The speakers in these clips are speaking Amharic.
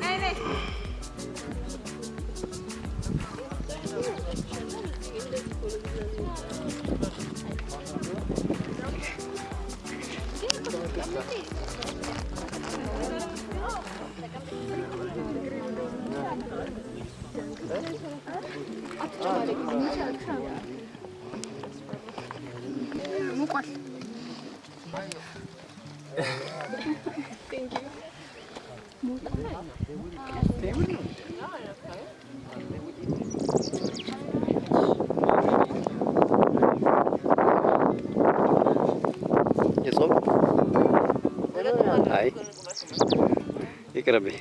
này này. grabe.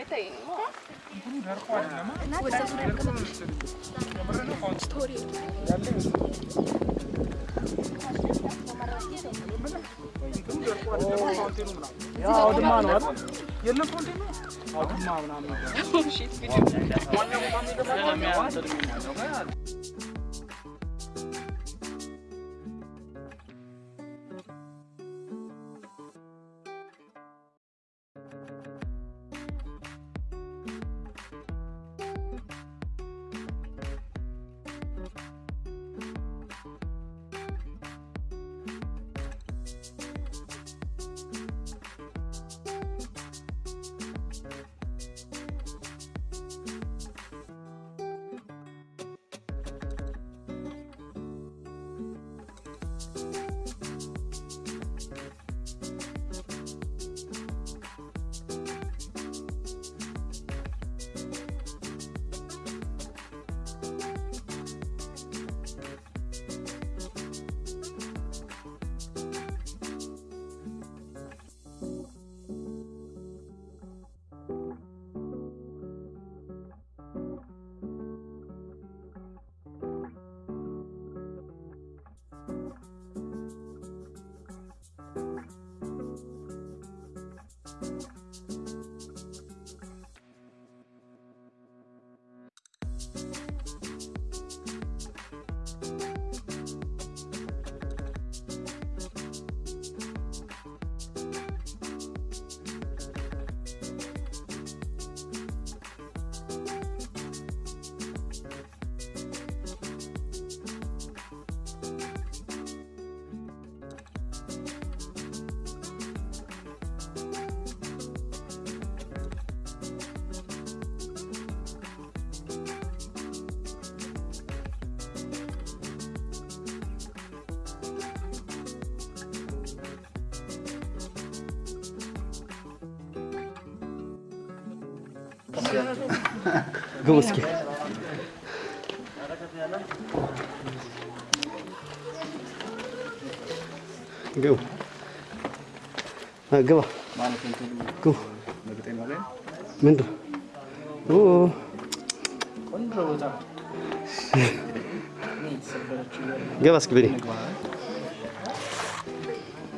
Ito ይቅርብኝ። አውድማ ነው አይደል? የለም ፎንቴን ነው አውድማ ምናምን ግቡ እስኪ ግቡ ግባ ግቡ ምንድን ገባ እስኪ ብኔ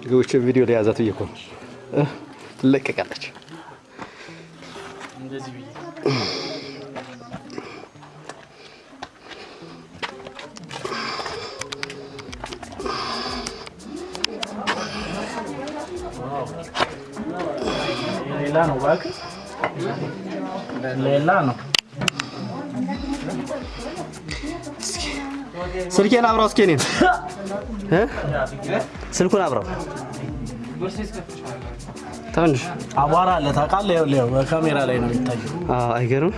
ግቦች ቪዲዮ ላይ ያዛት ብዬ እኮ ትለቀቃለች። እንደዚህ ብዬ ሌላ ነው እባክህ፣ ሌላ ነው። ስልኬን አብራው እስኪ እኔን? ስልኩን አብራው ትንሽ አቧራ አለ ታውቃለህ። ይኸውልህ ይኸው በካሜራ ላይ ነው የሚታየው። አዎ፣ አይገርም።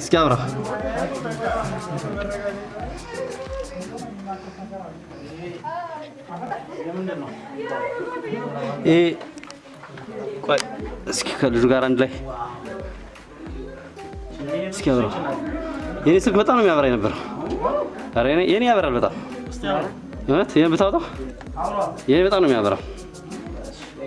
እስኪ ቆይ እስኪ ከልጁ ጋር አንድ ላይ እስኪ አብራው። የኔ ስልክ በጣም ነው የሚያበራ የነበረው። የኔ ያበራል በጣም እውነት። ይሄን ብታወጣው የኔ በጣም ነው የሚያበራው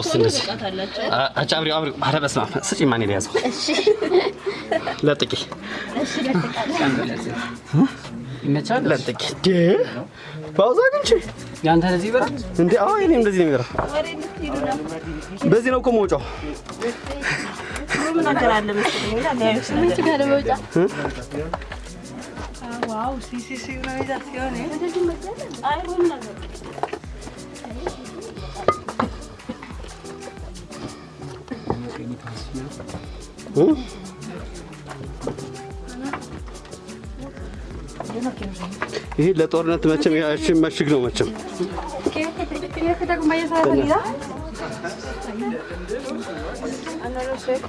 እስኪ እንደዚህ አ- አጫ አብሪው አብሪው። ኧረ በስመ አብ ስጪኝ። ማን የያዘው ለጥቂ ይመቻል። ለጥቂ ደ ፓውዛ ግን ያንተ ለዚህ ይበራል። እንዴ አዎ፣ እኔም እንደዚህ ነው የሚበራው። በዚህ ነው እኮ መውጫው። ¿eh? Ay, bueno. እ? ይሄ ለጦርነት መቼም ያችን መሽግ ነው መቼም no sé.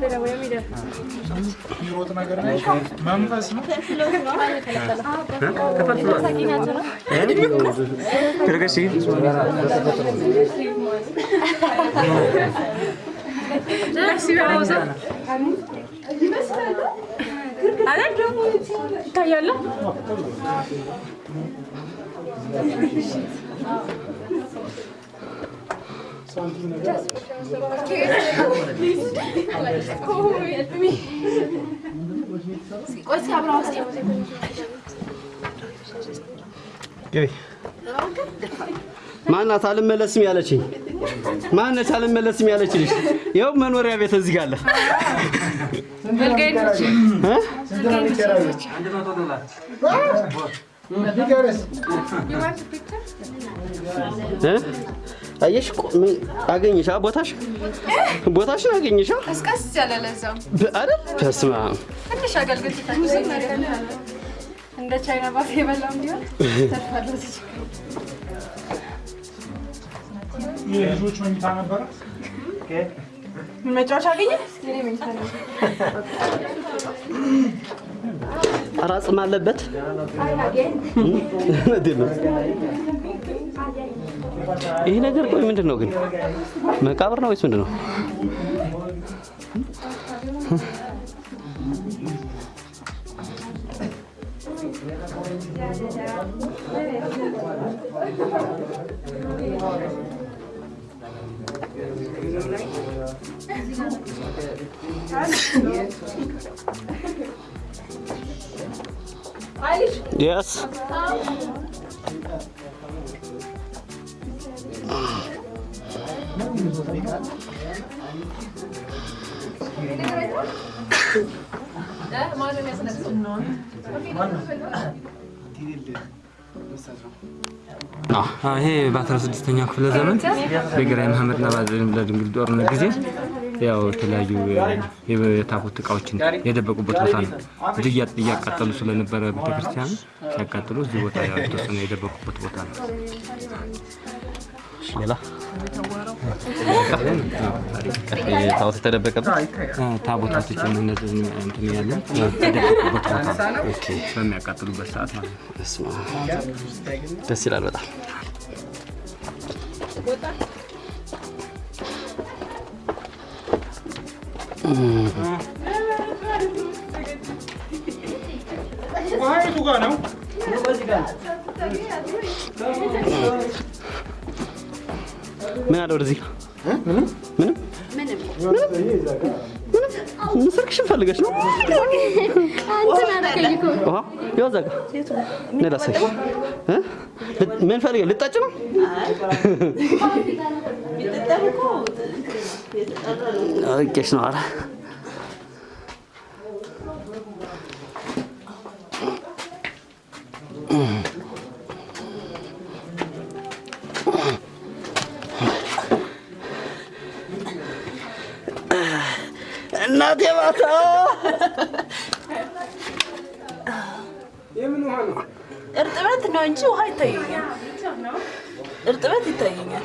Pero voy a. Creo que sí. Sí, vamos ver, ¿Cayó? ግቢ። ማናት አልመለስም ያለችኝ? ማነች አልመለስም ያለች ልጅ? ይኸው መኖሪያ ቤት እዚህ ጋር አለ።? እ? አየሽ እኮ ምን አገኘሽ? አ ቦታሽ ቦታሽን አገኘሽ አ? ቀስቀስ ያለ ለዛው በ- አይደል? በስመ አብ ትንሽ አገልግል እንደ ቻይና ባፍ የበላም ቢሆን ተርፋለሁ። የልጆች መኝታ ነበረ። መጫወቻ አገኘ አራጽም አለበት። ይህ ነገር ቆይ ምንድን ነው ግን? መቃብር ነው ወይስ ምንድን ነው? Yes. ይሄ በ16ኛው ክፍለ ዘመን በግራኝ መሐመድና በድንግል ጦርነት ጊዜ ያው የተለያዩ የታቦት እቃዎችን የደበቁበት ቦታ ነው። እያ- እያቃጠሉ ስለነበረ ቤተክርስቲያኑ ሲያቃጥሉ እዚህ ቦታ ያው የተወሰነ የደበቁበት ቦታ ነው። ሌላ ታቦት የተደበቀበት አ፣ ታቦታቶች እነዚህ እንትን ያሉ የደበቁበት ቦታ በሚያቃጥሉበት ሰዓት ማለት ነው። ደስ ይላል በጣም ጋር ነው። ምን አለ ወደዚህ ምንም ምንም ምን ስልክሽን ፈልገሽ ነው? ያው እዛ እ? ምን ፈልገሽ ልጠጭ ነው? አውቄሽ ነው። ኧረ እናቴ ማታ እርጥበት ነው እንጂ ውሃ ይታየኛል። እርጥበት ይታየኛል።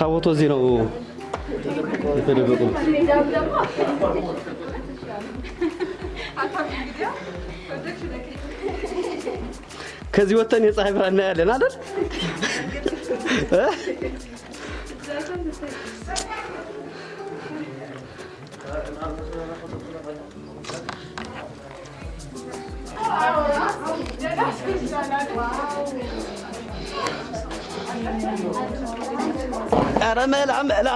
ታቦቱ እዚህ ነው የተደበቁ ከዚህ ወጥተን የፀሐይ ብርሃን እናያለን አይደል? እ? ኧረ መላ መላ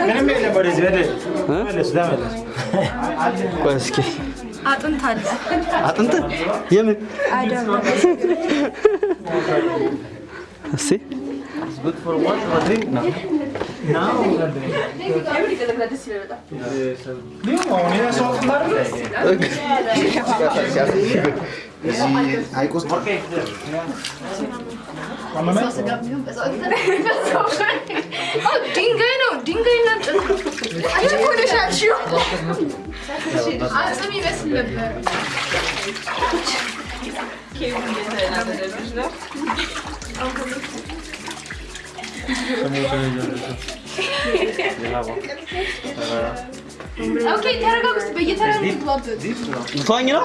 ምንም የለም። ወደዚህ ወደ ተመለስ፣ ተመለስ። ቆይ እስኪ አጥንት አለ። አጥንት የምን እስኪ አሁን ይሄ ሰው Parlament? Also, dingoyla, dingoyla. Açık konuşan Ağzına meyvesin dediler. Kevin yeterli demişler. Okay, Terrago bist du jetzt haben wir geplottet. Flying it up?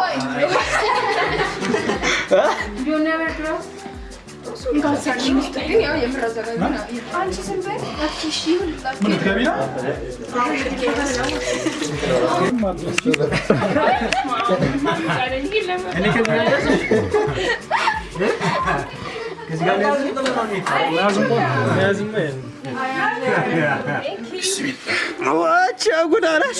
You never trust? ይሁን። ምን ልትገቢ ነው? እኔ ከዚህ ጋር ያዝ። ከዚህ ጋር ያዝ። መያዝም እኮ ነው። መያዝም ነው። ዋቻ ጉዳናሽ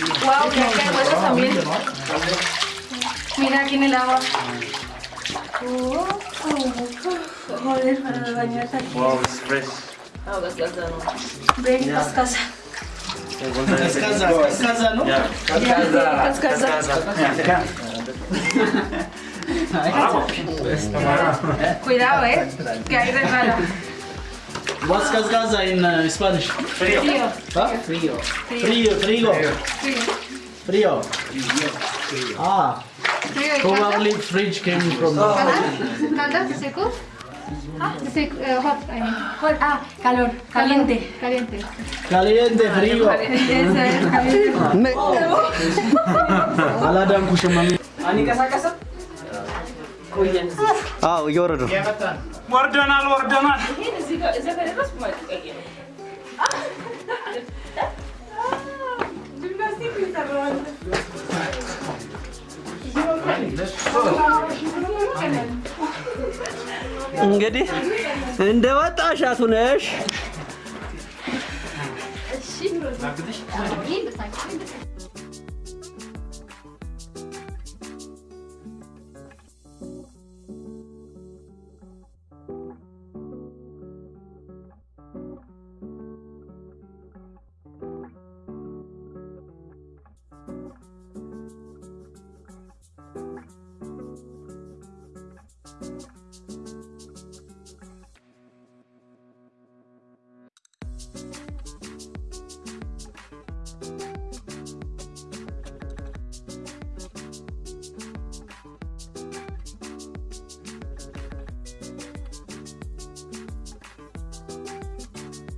Wow, mira que huesos también. Mira aquí en el agua. Uh, Joder, para aquí. Wow, it's fresh. Ah, ¿no? Cuidado, eh, que hay resbala. What's casa in uh, Spanish? Frío. Frío. Huh? Frío. Frío. Frío. Frío. Frío. Ah. Frío Probably fridge came from. Ah. Calda? Calda? Seco? Ah, seco, uh, hot, I mean. Hot. Ah, calor. Caliente. Caliente. Caliente, ah, frío. Caliente, caliente. Aladam kushamami. Ani kasa kasa? Caliente. አላዳንኩሽም። አዎ እየወረዱ ነው። ወርደናል ወርደናል። እንግዲህ እንደ ወጣሻቱ ነሽ።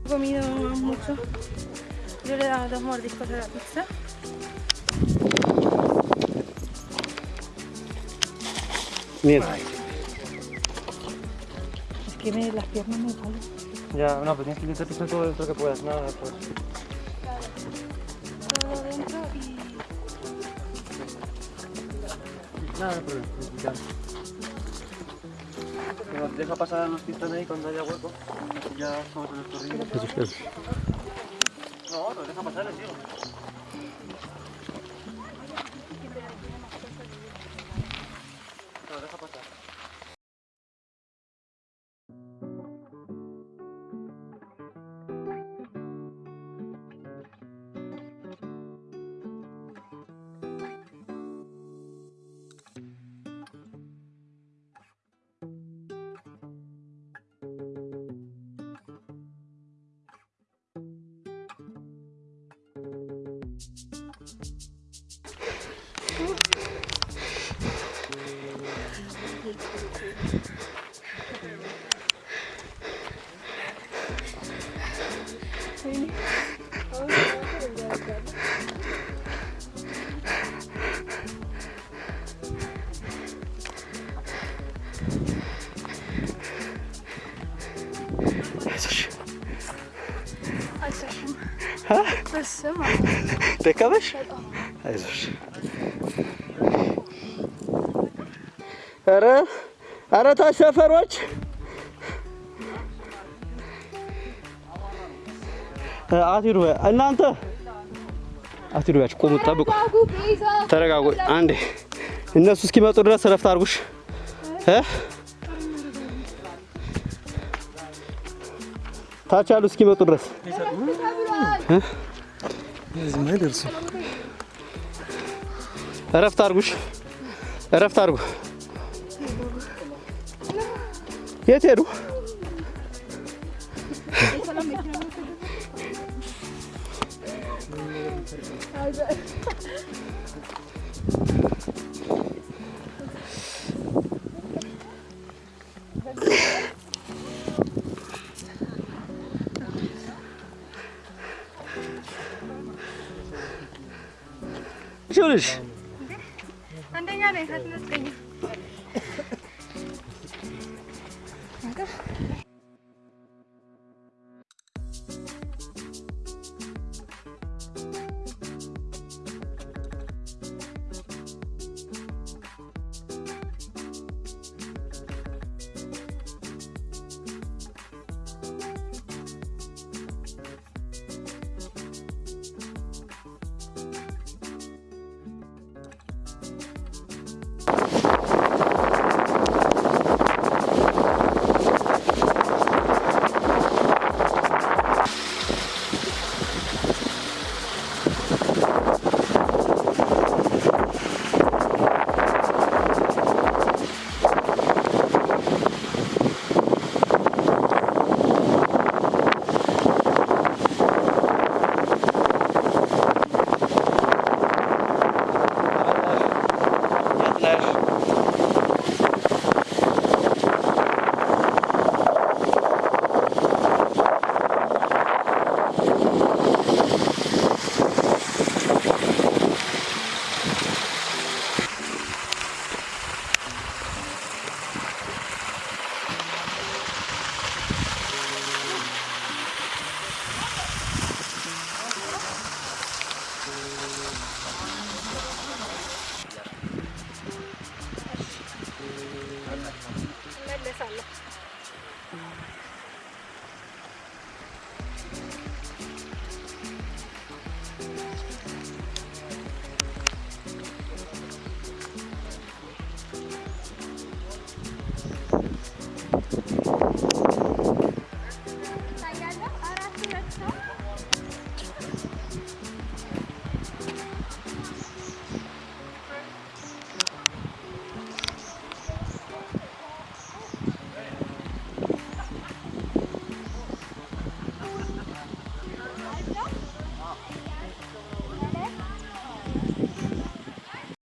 He comido mucho. Yo le he dado dos mordiscos a la pizza. Mira. Es que me, las piernas me duelen. Ya, no, pues tienes que intentar todo dentro que puedas, nada, pues. Todo dentro y... Nada, no problema, deja pasar a los que están ahí cuando haya hueco. Así ya somos en nuestro ritmo. No, nos deja pasar, les digo. Nos deja pasar. በስመ ደከመሽ? አይዞሽ። ኧረ ኧረ ታች ሰፈሮች አትሂዱ። እናንተ አትሂዱ። ያች ቁሙ፣ ጠብቁ፣ ተረጋጉ። አንዴ እነሱ እስኪመጡ ድረስ እረፍት አድርጉሽ ታች ያሉ እስኪመጡ ድረስ እረፍት አድርጉሽ፣ እረፍት አድርጉ። የት ሄዱ? English.